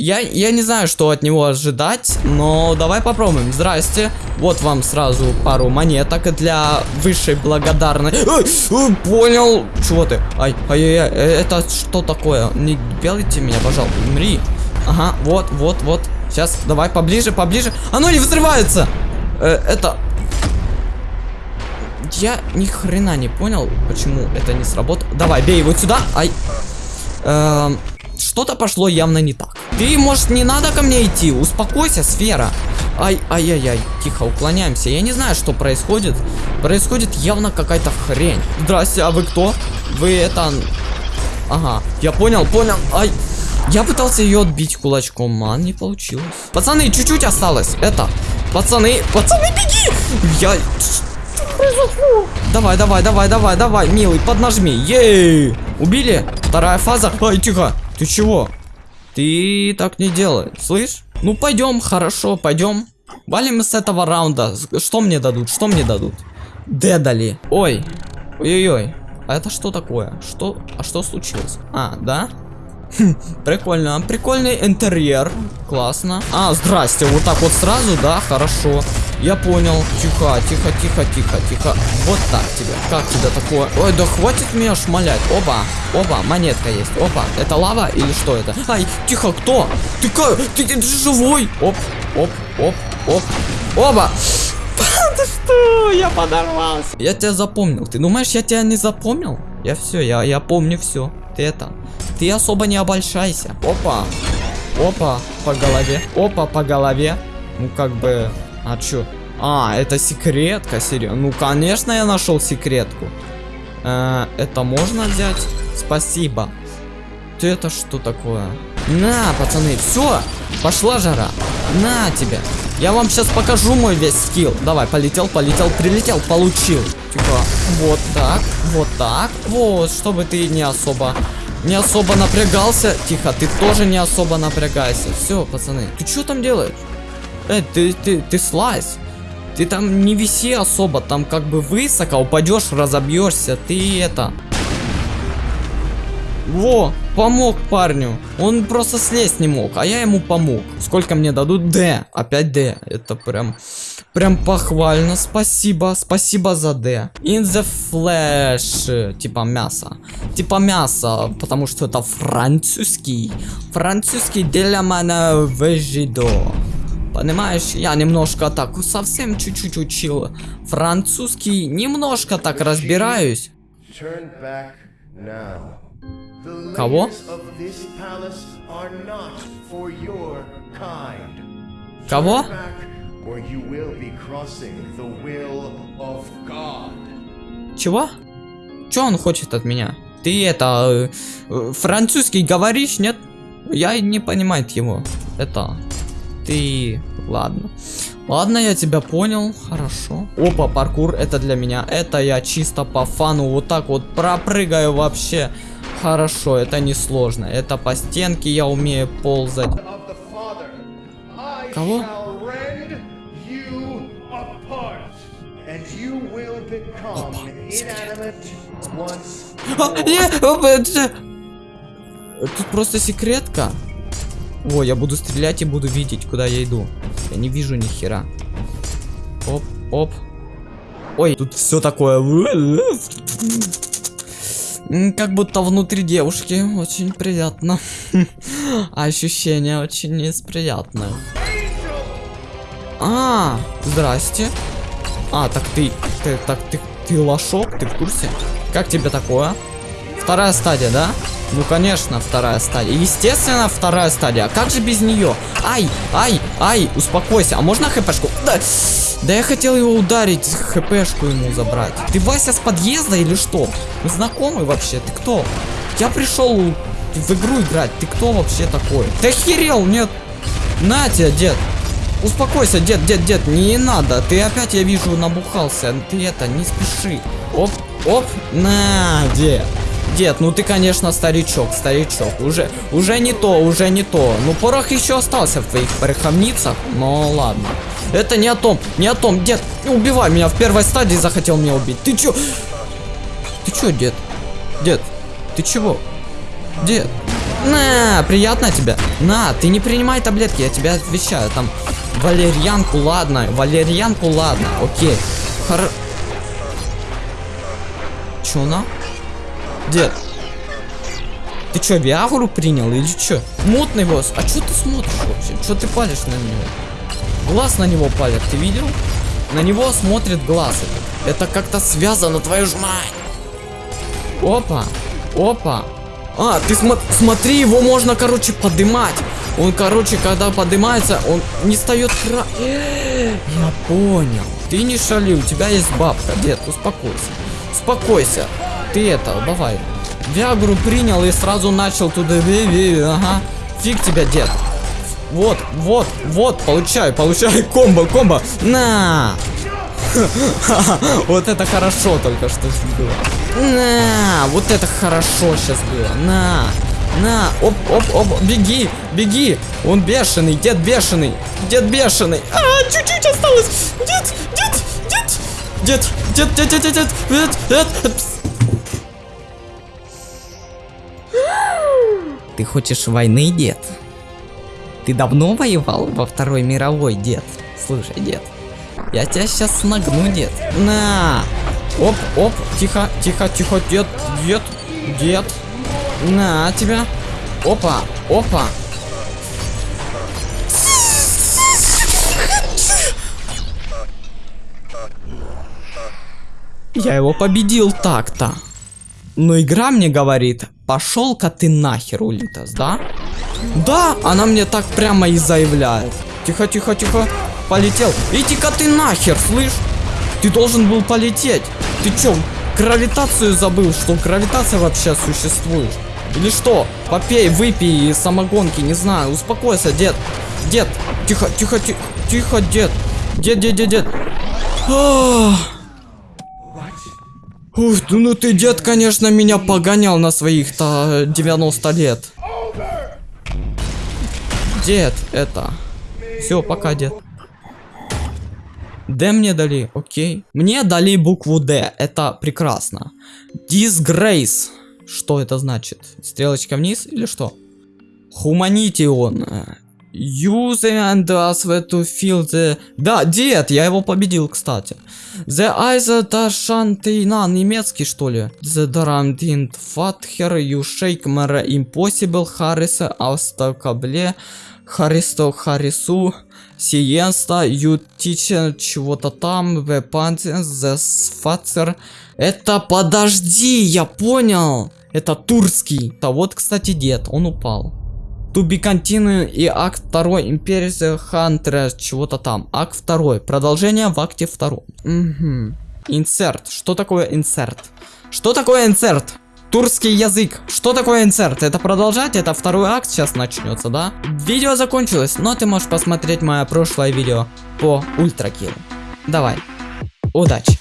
Я, я не знаю, что от него ожидать, но давай попробуем. Здрасте. Вот вам сразу пару монеток для высшей благодарности. Ой, понял. Чего ты? Ай, ай, ай, э, это что такое? Не белите меня, пожалуйста. Умри. Ага, вот, вот, вот. Сейчас, давай поближе, поближе. Оно не взрывается. Э, это... Я ни хрена не понял, почему это не сработало. Давай, бей вот сюда. Ай. Эм, что-то пошло явно не так. Ты, может, не надо ко мне идти? Успокойся, сфера. Ай, ай-яй-яй. Тихо, уклоняемся. Я не знаю, что происходит. Происходит явно какая-то хрень. Здрасте, а вы кто? Вы это... Ага, я понял, понял. Ай. Я пытался ее отбить кулачком, а не получилось. Пацаны, чуть-чуть осталось. Это, пацаны, пацаны, беги! Я... Давай, давай, давай, давай, давай, милый, поднажми. Ей! Убили? Вторая фаза. Ай, тихо. Ты чего? Ты так не делай, слышь? Ну пойдем, хорошо, пойдем. Валим с этого раунда. Что мне дадут? Что мне дадут? Дедали. Ой. Ой-ой-ой. А это что такое? Что? А что случилось? А, да? Хм, прикольно. Прикольный интерьер. Классно. А, здрасте. Вот так вот сразу, да? Хорошо. Я понял. Тихо, тихо, тихо, тихо, тихо. Вот так тебе. Как тебе такое? Ой, да хватит меня шмалять. Оба, оба, монетка есть. Опа, это лава или что это? Ай, тихо, кто? Ты как? Ты, ты, ты живой? Оп, оп, оп, оп. Оба. Ты что? Я подорвался. Я тебя запомнил. Ты думаешь, я тебя не запомнил? Я все, я, я помню все. Ты это. Ты особо не обольщайся. Опа. Опа, по голове. Опа, по голове. Ну, как бы... А чё? А, это секретка, серьезно. Ну, конечно, я нашел секретку. Э, это можно взять? Спасибо. Ты это что такое? На, пацаны, все, пошла жара. На тебе. Я вам сейчас покажу мой весь скилл. Давай, полетел, полетел, прилетел, получил. Типа, вот так, вот так. Вот, чтобы ты не особо не особо напрягался. Тихо, ты тоже не особо напрягайся. Все, пацаны. Ты что там делаешь? Эй, ты, ты, ты слазь. Ты там не виси особо, там как бы высоко, упадешь, разобьешься. Ты это... Во, помог парню. Он просто слезть не мог, а я ему помог. Сколько мне дадут? Д. Опять Д. Это прям... Прям похвально. Спасибо. Спасибо за Д. In the flesh. Типа мясо. Типа мясо. Потому что это французский. Французский для меня вежидо. Понимаешь, я немножко так, совсем чуть-чуть учил французский, немножко так разбираюсь. Кого? Кого? Чего? Что он хочет от меня? Ты это, э, французский говоришь, нет? Я не понимаю его. Это, ты... Ладно. Ладно, я тебя понял. Хорошо. Опа, паркур, это для меня. Это я чисто по фану вот так вот пропрыгаю вообще. Хорошо, это не сложно. Это по стенке я умею ползать. Кого? А, Тут просто секретка. О, я буду стрелять и буду видеть, куда я иду. Я не вижу ни хера. Оп, оп. Ой, тут все такое. Как будто внутри девушки. Очень приятно. Ощущение очень неприятное. А, здрасте. А, так ты, ты, так ты, ты лошок, ты в курсе? Как тебе такое? Вторая стадия, да? Ну, конечно, вторая стадия. Естественно, вторая стадия. А как же без нее? Ай, ай, ай, успокойся. А можно хпшку? Да, да я хотел его ударить, хпшку ему забрать. Ты Вася с подъезда или что? Мы знакомы вообще? Ты кто? Я пришел в игру играть. Ты кто вообще такой? Ты охерел, нет? На тебя, дед. Успокойся, дед, дед, дед, не надо. Ты опять, я вижу, набухался. Ты это, не спеши. Оп, оп, на, дед. Дед, ну ты, конечно, старичок, старичок. Уже, уже не то, уже не то. Ну, порох еще остался в твоих пороховницах, но ладно. Это не о том, не о том. Дед, убивай меня в первой стадии захотел меня убить. Ты чё? Ты чё, дед? Дед, ты чего? Дед, На, приятно тебе. На, ты не принимай таблетки, я тебе отвечаю. Там валерьянку, ладно. Валерьянку, ладно. Окей. Хор... Чё на? Дед. Ты чё, Виагру принял или чё? Мутный босс. А чё ты смотришь вообще? Чё ты палишь на него? Глаз на него палит, ты видел? На него смотрит глаз. Это как-то связано, твою ж мать. Опа. Опа. А, ты смо смотри, его можно, короче, подымать. Он, короче, когда поднимается, он не встает кра... Я понял. Ты не шали, у тебя есть бабка, дед, успокойся. Успокойся. Ты это, давай. Виагру принял и сразу начал туда... Ага. Фиг тебя, дед. Вот, вот, вот, получай, получай комбо, комбо. На! Вот это хорошо только что было. На! Вот это хорошо сейчас было. На! На! Оп, оп, оп, беги, беги! Он бешеный, дед бешеный, дед бешеный. А, чуть-чуть осталось. Дед, дед, дед, дед, дед, дед, дед, дед, дед, дед. Ты хочешь войны, дед? Ты давно воевал во Второй мировой, дед? Слушай, дед, я тебя сейчас нагну, дед. На! Оп, оп, тихо, тихо, тихо, дед, дед, дед. На тебя. Опа, опа. Я его победил так-то. Но игра мне говорит, пошел-ка ты нахер, Улитас, да? Да, она мне так прямо и заявляет. Тихо, тихо, тихо. Полетел. Иди-ка ты нахер, слышь? Ты должен был полететь. Ты чё, гравитацию забыл, что гравитация вообще существует? Или что? Попей, выпей самогонки, не знаю. Успокойся, дед. Дед, тихо, тихо, тихо, тихо, дед. Дед, дед, дед, дед. Ах. Ух, ну ты, дед, конечно, меня погонял на своих-то 90 лет. Дед, это... Все, пока, дед. Д мне дали, окей. Мне дали букву Д, это прекрасно. Disgrace. Что это значит? Стрелочка вниз или что? Humanity Use and us to feel the... Да, дед, я его победил, кстати. The eyes Tashantina, немецкий, что ли? The Darantint Father, you shake mere impossible, Harris, Астакабле, Харисто Харису, Сиенста, you teach чего-то там, the Pantheon, the Father. Это подожди, я понял. Это турский. Да вот, кстати, дед, он упал. To be continue и акт 2 Imperia Hunter чего-то там. Акт 2. Продолжение в акте 2. Угу. Insert. Что такое insert? Что такое insert? Турский язык. Что такое insert? Это продолжать? Это второй акт сейчас начнется, да? Видео закончилось, но ты можешь посмотреть мое прошлое видео по ультракилу. Давай. Удачи.